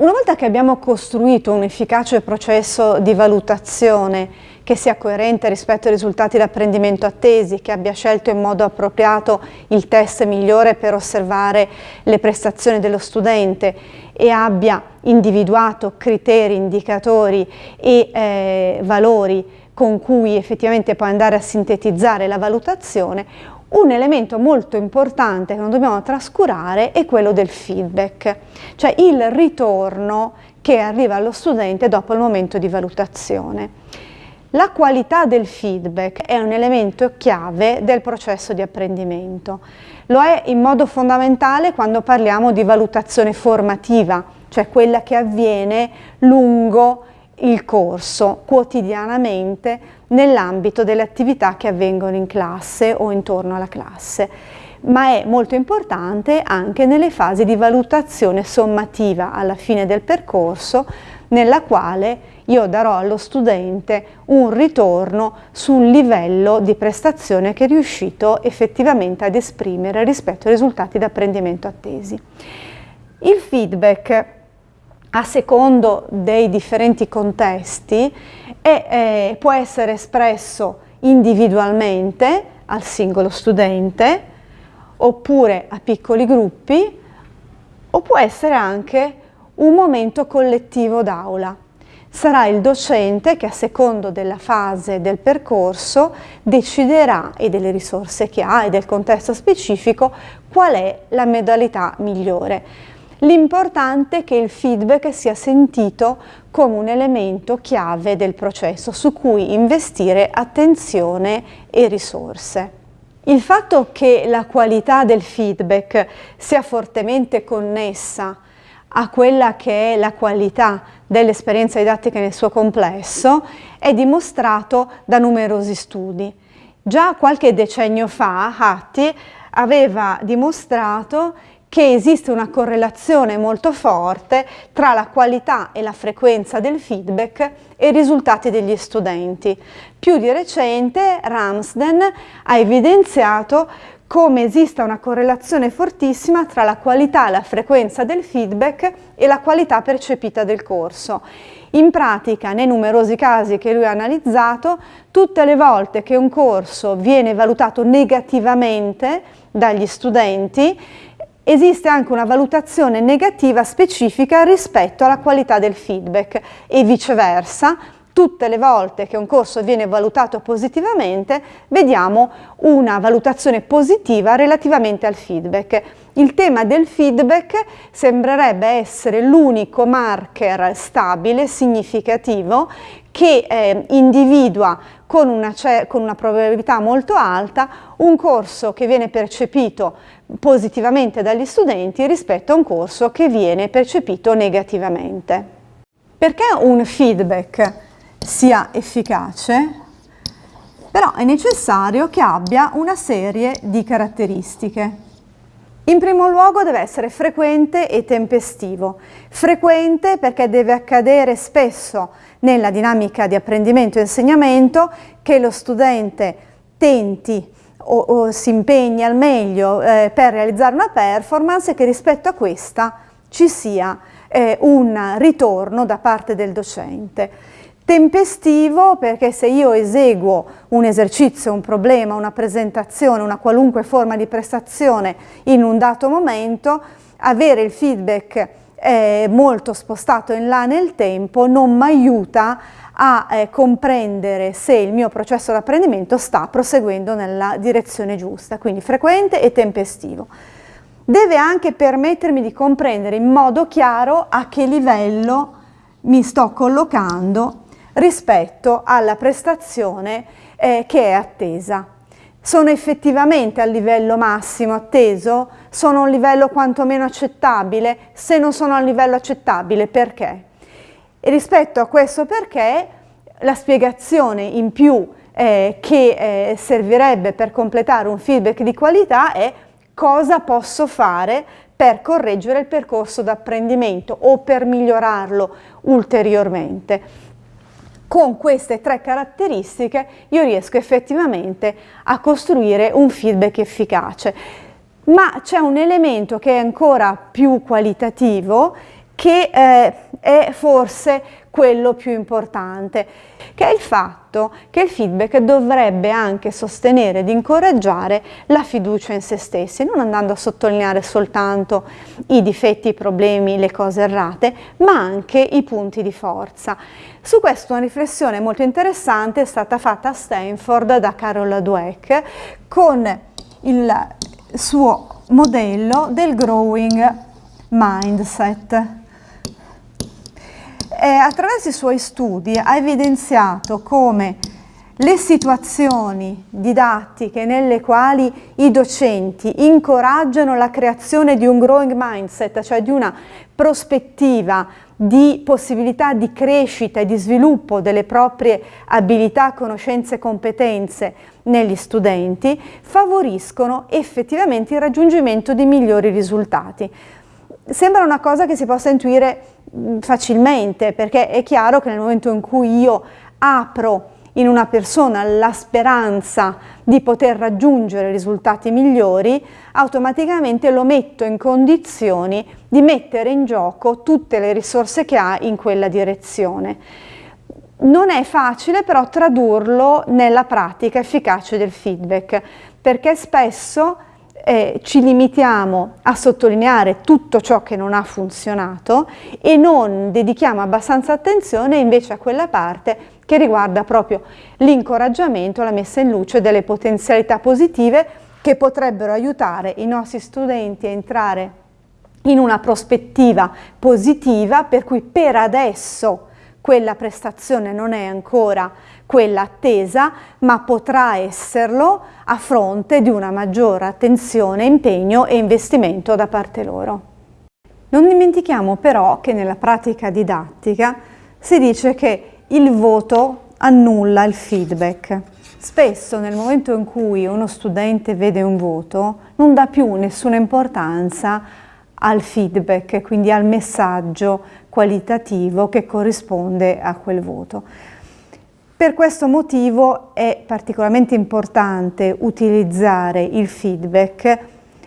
Una volta che abbiamo costruito un efficace processo di valutazione che sia coerente rispetto ai risultati di apprendimento attesi, che abbia scelto in modo appropriato il test migliore per osservare le prestazioni dello studente e abbia individuato criteri, indicatori e eh, valori con cui effettivamente può andare a sintetizzare la valutazione, un elemento molto importante che non dobbiamo trascurare è quello del feedback, cioè il ritorno che arriva allo studente dopo il momento di valutazione. La qualità del feedback è un elemento chiave del processo di apprendimento. Lo è in modo fondamentale quando parliamo di valutazione formativa, cioè quella che avviene lungo il corso quotidianamente nell'ambito delle attività che avvengono in classe o intorno alla classe, ma è molto importante anche nelle fasi di valutazione sommativa alla fine del percorso nella quale io darò allo studente un ritorno sul livello di prestazione che è riuscito effettivamente ad esprimere rispetto ai risultati d'apprendimento attesi. Il feedback a secondo dei differenti contesti e eh, può essere espresso individualmente al singolo studente oppure a piccoli gruppi o può essere anche un momento collettivo d'aula. Sarà il docente che a secondo della fase del percorso deciderà e delle risorse che ha e del contesto specifico qual è la modalità migliore. L'importante è che il feedback sia sentito come un elemento chiave del processo su cui investire attenzione e risorse. Il fatto che la qualità del feedback sia fortemente connessa a quella che è la qualità dell'esperienza didattica nel suo complesso è dimostrato da numerosi studi. Già qualche decennio fa Hattie aveva dimostrato che esiste una correlazione molto forte tra la qualità e la frequenza del feedback e i risultati degli studenti. Più di recente Ramsden ha evidenziato come esista una correlazione fortissima tra la qualità e la frequenza del feedback e la qualità percepita del corso. In pratica, nei numerosi casi che lui ha analizzato, tutte le volte che un corso viene valutato negativamente dagli studenti, esiste anche una valutazione negativa specifica rispetto alla qualità del feedback e viceversa tutte le volte che un corso viene valutato positivamente vediamo una valutazione positiva relativamente al feedback. Il tema del feedback sembrerebbe essere l'unico marker stabile, significativo, che eh, individua con una, con una probabilità molto alta un corso che viene percepito positivamente dagli studenti rispetto a un corso che viene percepito negativamente. Perché un feedback sia efficace, però è necessario che abbia una serie di caratteristiche. In primo luogo deve essere frequente e tempestivo. Frequente perché deve accadere spesso nella dinamica di apprendimento e insegnamento che lo studente tenti o, o si impegni al meglio eh, per realizzare una performance e che rispetto a questa ci sia eh, un ritorno da parte del docente. Tempestivo perché se io eseguo un esercizio, un problema, una presentazione, una qualunque forma di prestazione in un dato momento, avere il feedback eh, molto spostato in là nel tempo non mi aiuta a eh, comprendere se il mio processo di apprendimento sta proseguendo nella direzione giusta, quindi frequente e tempestivo. Deve anche permettermi di comprendere in modo chiaro a che livello mi sto collocando rispetto alla prestazione eh, che è attesa. Sono effettivamente al livello massimo atteso? Sono a un livello quantomeno accettabile? Se non sono a livello accettabile, perché? E rispetto a questo perché la spiegazione in più eh, che eh, servirebbe per completare un feedback di qualità è cosa posso fare per correggere il percorso d'apprendimento o per migliorarlo ulteriormente. Con queste tre caratteristiche io riesco effettivamente a costruire un feedback efficace. Ma c'è un elemento che è ancora più qualitativo che eh, è forse quello più importante, che è il fatto che il feedback dovrebbe anche sostenere ed incoraggiare la fiducia in se stessi, non andando a sottolineare soltanto i difetti, i problemi, le cose errate, ma anche i punti di forza. Su questo una riflessione molto interessante è stata fatta a Stanford da Carol Dweck con il suo modello del growing mindset eh, attraverso i suoi studi ha evidenziato come le situazioni didattiche nelle quali i docenti incoraggiano la creazione di un growing mindset, cioè di una prospettiva di possibilità di crescita e di sviluppo delle proprie abilità, conoscenze e competenze negli studenti, favoriscono effettivamente il raggiungimento di migliori risultati. Sembra una cosa che si possa intuire facilmente perché è chiaro che nel momento in cui io apro in una persona la speranza di poter raggiungere risultati migliori, automaticamente lo metto in condizioni di mettere in gioco tutte le risorse che ha in quella direzione. Non è facile però tradurlo nella pratica efficace del feedback, perché spesso eh, ci limitiamo a sottolineare tutto ciò che non ha funzionato e non dedichiamo abbastanza attenzione invece a quella parte che riguarda proprio l'incoraggiamento, la messa in luce delle potenzialità positive che potrebbero aiutare i nostri studenti a entrare in una prospettiva positiva per cui per adesso quella prestazione non è ancora quella attesa, ma potrà esserlo a fronte di una maggiore attenzione, impegno e investimento da parte loro. Non dimentichiamo però che nella pratica didattica si dice che il voto annulla il feedback. Spesso nel momento in cui uno studente vede un voto non dà più nessuna importanza al feedback, quindi al messaggio qualitativo che corrisponde a quel voto. Per questo motivo è particolarmente importante utilizzare il feedback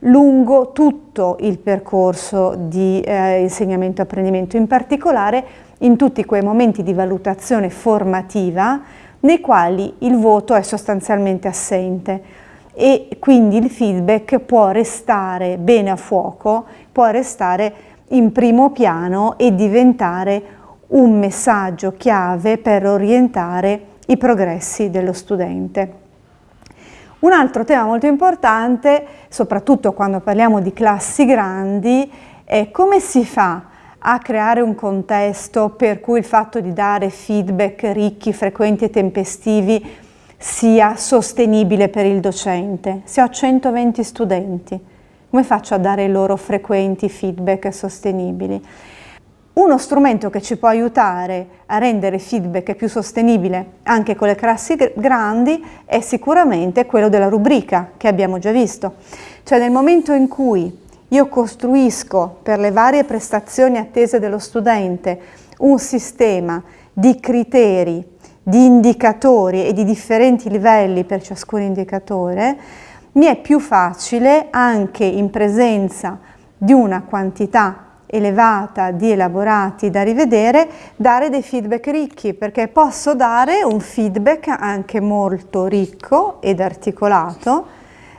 lungo tutto il percorso di eh, insegnamento e apprendimento, in particolare in tutti quei momenti di valutazione formativa nei quali il voto è sostanzialmente assente e quindi il feedback può restare bene a fuoco, può restare in primo piano e diventare un messaggio chiave per orientare i progressi dello studente. Un altro tema molto importante, soprattutto quando parliamo di classi grandi, è come si fa a creare un contesto per cui il fatto di dare feedback ricchi, frequenti e tempestivi sia sostenibile per il docente. Se ho 120 studenti, come faccio a dare loro frequenti feedback sostenibili? Uno strumento che ci può aiutare a rendere feedback più sostenibile anche con le classi grandi è sicuramente quello della rubrica che abbiamo già visto. Cioè nel momento in cui io costruisco per le varie prestazioni attese dello studente un sistema di criteri, di indicatori e di differenti livelli per ciascun indicatore, mi è più facile anche in presenza di una quantità elevata di elaborati da rivedere, dare dei feedback ricchi, perché posso dare un feedback anche molto ricco ed articolato,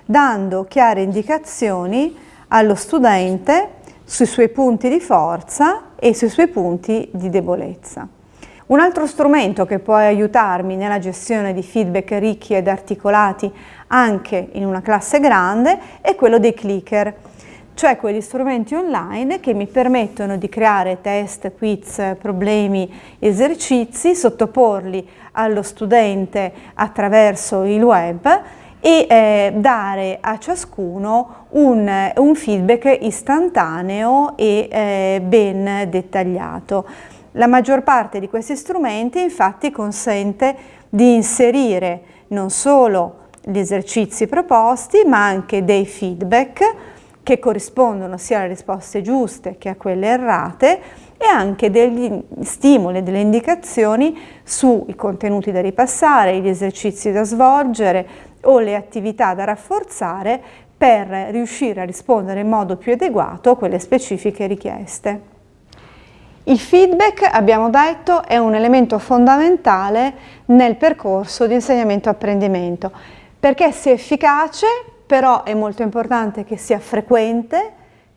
dando chiare indicazioni allo studente sui suoi punti di forza e sui suoi punti di debolezza. Un altro strumento che può aiutarmi nella gestione di feedback ricchi ed articolati anche in una classe grande è quello dei clicker, cioè quegli strumenti online che mi permettono di creare test, quiz, problemi, esercizi, sottoporli allo studente attraverso il web e eh, dare a ciascuno un, un feedback istantaneo e eh, ben dettagliato. La maggior parte di questi strumenti infatti consente di inserire non solo gli esercizi proposti ma anche dei feedback che corrispondono sia alle risposte giuste che a quelle errate e anche degli stimoli, delle indicazioni sui contenuti da ripassare, gli esercizi da svolgere o le attività da rafforzare per riuscire a rispondere in modo più adeguato a quelle specifiche richieste. Il feedback, abbiamo detto, è un elemento fondamentale nel percorso di insegnamento-apprendimento perché sia efficace, però è molto importante che sia frequente,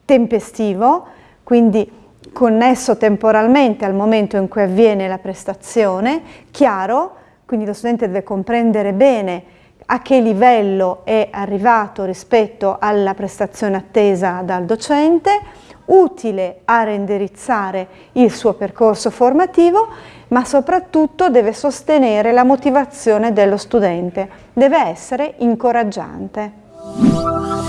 tempestivo, quindi connesso temporalmente al momento in cui avviene la prestazione, chiaro, quindi lo studente deve comprendere bene a che livello è arrivato rispetto alla prestazione attesa dal docente, utile a reindirizzare il suo percorso formativo, ma soprattutto deve sostenere la motivazione dello studente, deve essere incoraggiante.